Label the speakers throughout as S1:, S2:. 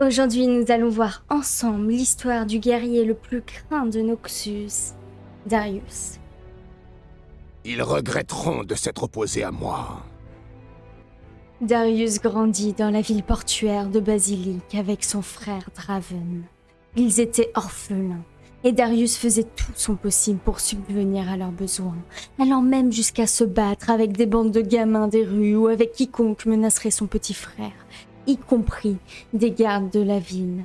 S1: Aujourd'hui, nous allons voir ensemble l'histoire du guerrier le plus craint de Noxus, Darius.
S2: Ils regretteront de s'être opposés à moi.
S1: Darius grandit dans la ville portuaire de Basilique avec son frère Draven. Ils étaient orphelins, et Darius faisait tout son possible pour subvenir à leurs besoins, allant même jusqu'à se battre avec des bandes de gamins des rues ou avec quiconque menacerait son petit frère, y compris des gardes de la ville.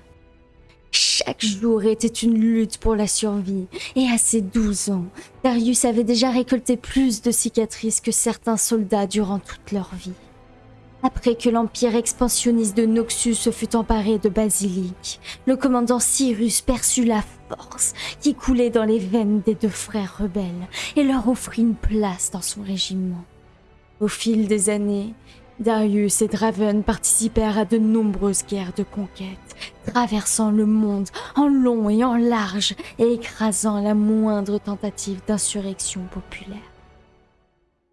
S1: Chaque jour était une lutte pour la survie, et à ses 12 ans, Darius avait déjà récolté plus de cicatrices que certains soldats durant toute leur vie. Après que l'empire expansionniste de Noxus se fut emparé de Basilique, le commandant Cyrus perçut la force qui coulait dans les veines des deux frères rebelles et leur offrit une place dans son régiment. Au fil des années, Darius et Draven participèrent à de nombreuses guerres de conquête, traversant le monde en long et en large et écrasant la moindre tentative d'insurrection populaire.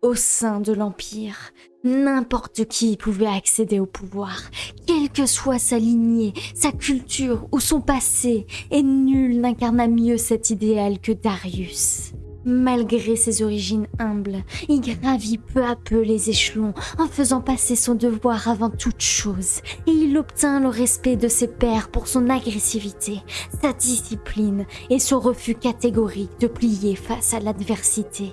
S1: Au sein de l'Empire, n'importe qui pouvait accéder au pouvoir, quelle que soit sa lignée, sa culture ou son passé, et nul n'incarna mieux cet idéal que Darius. Malgré ses origines humbles, il gravit peu à peu les échelons en faisant passer son devoir avant toute chose, et il obtint le respect de ses pairs pour son agressivité, sa discipline et son refus catégorique de plier face à l'adversité.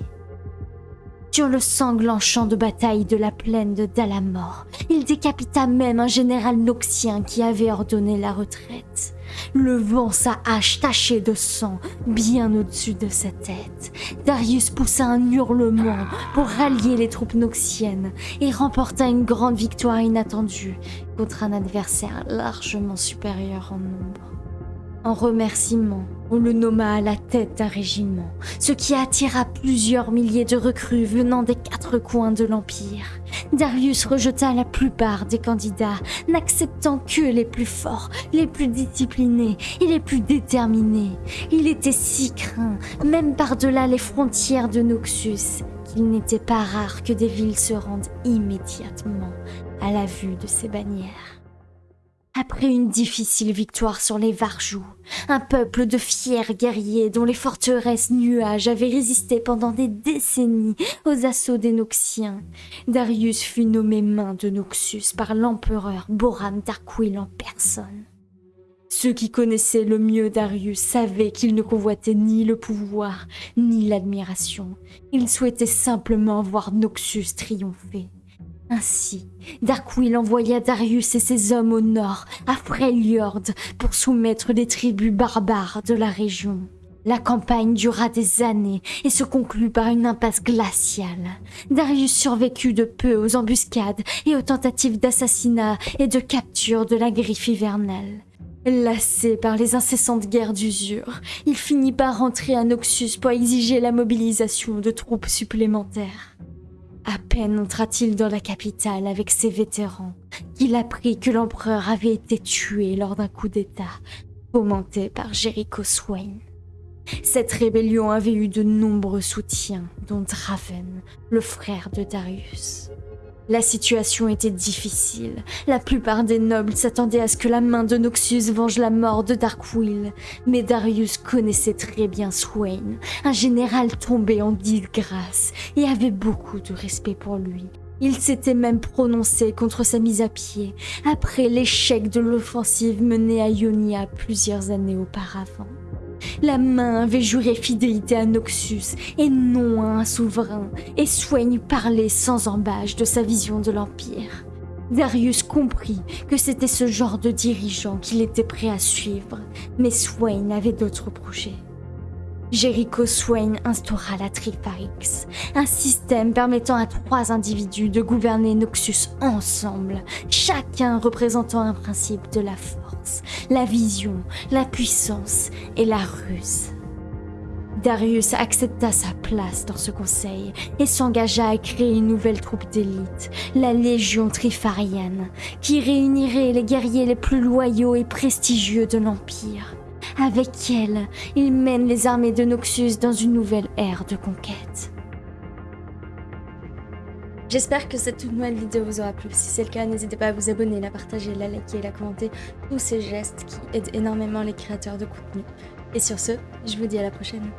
S1: Sur le sanglant champ de bataille de la plaine de Dalamor, il décapita même un général noxien qui avait ordonné la retraite, levant sa hache tachée de sang bien au-dessus de sa tête. Darius poussa un hurlement pour rallier les troupes noxiennes et remporta une grande victoire inattendue contre un adversaire largement supérieur en nombre. En remerciement, on le nomma à la tête d'un régiment, ce qui attira plusieurs milliers de recrues venant des quatre coins de l'Empire. Darius rejeta la plupart des candidats, n'acceptant que les plus forts, les plus disciplinés et les plus déterminés. Il était si craint, même par-delà les frontières de Noxus, qu'il n'était pas rare que des villes se rendent immédiatement à la vue de ses bannières. Après une difficile victoire sur les Varjous, un peuple de fiers guerriers dont les forteresses nuages avaient résisté pendant des décennies aux assauts des Noxiens, Darius fut nommé main de Noxus par l'empereur Boram Darkwill en personne. Ceux qui connaissaient le mieux Darius savaient qu'il ne convoitait ni le pouvoir, ni l'admiration. Il souhaitait simplement voir Noxus triompher. Ainsi, Darkwill envoya Darius et ses hommes au nord, à Freljord, pour soumettre les tribus barbares de la région. La campagne dura des années et se conclut par une impasse glaciale. Darius survécut de peu aux embuscades et aux tentatives d'assassinat et de capture de la griffe hivernale. Lassé par les incessantes guerres d'usure, il finit par rentrer à Noxus pour exiger la mobilisation de troupes supplémentaires. À peine entra-t-il dans la capitale avec ses vétérans qu'il apprit que l'empereur avait été tué lors d'un coup d'État fomenté par Jericho Swain. Cette rébellion avait eu de nombreux soutiens, dont Draven, le frère de Darius. La situation était difficile. La plupart des nobles s'attendaient à ce que la main de Noxus venge la mort de Darkwill. Mais Darius connaissait très bien Swain, un général tombé en disgrâce, et avait beaucoup de respect pour lui. Il s'était même prononcé contre sa mise à pied, après l'échec de l'offensive menée à Ionia plusieurs années auparavant. La main avait juré fidélité à Noxus et non à un souverain, et Swain parlait sans embâche de sa vision de l'Empire. Darius comprit que c'était ce genre de dirigeant qu'il était prêt à suivre, mais Swain avait d'autres projets. Jericho Swain instaura la Trifarix, un système permettant à trois individus de gouverner Noxus ensemble, chacun représentant un principe de la force, la vision, la puissance et la ruse. Darius accepta sa place dans ce conseil et s'engagea à créer une nouvelle troupe d'élite, la Légion Trifarienne, qui réunirait les guerriers les plus loyaux et prestigieux de l'Empire. Avec elle, il mène les armées de Noxus dans une nouvelle ère de conquête. J'espère que cette toute nouvelle vidéo vous aura plu. Si c'est le cas, n'hésitez pas à vous abonner, la partager, la liker, la commenter. Tous ces gestes qui aident énormément les créateurs de contenu. Et sur ce, je vous dis à la prochaine.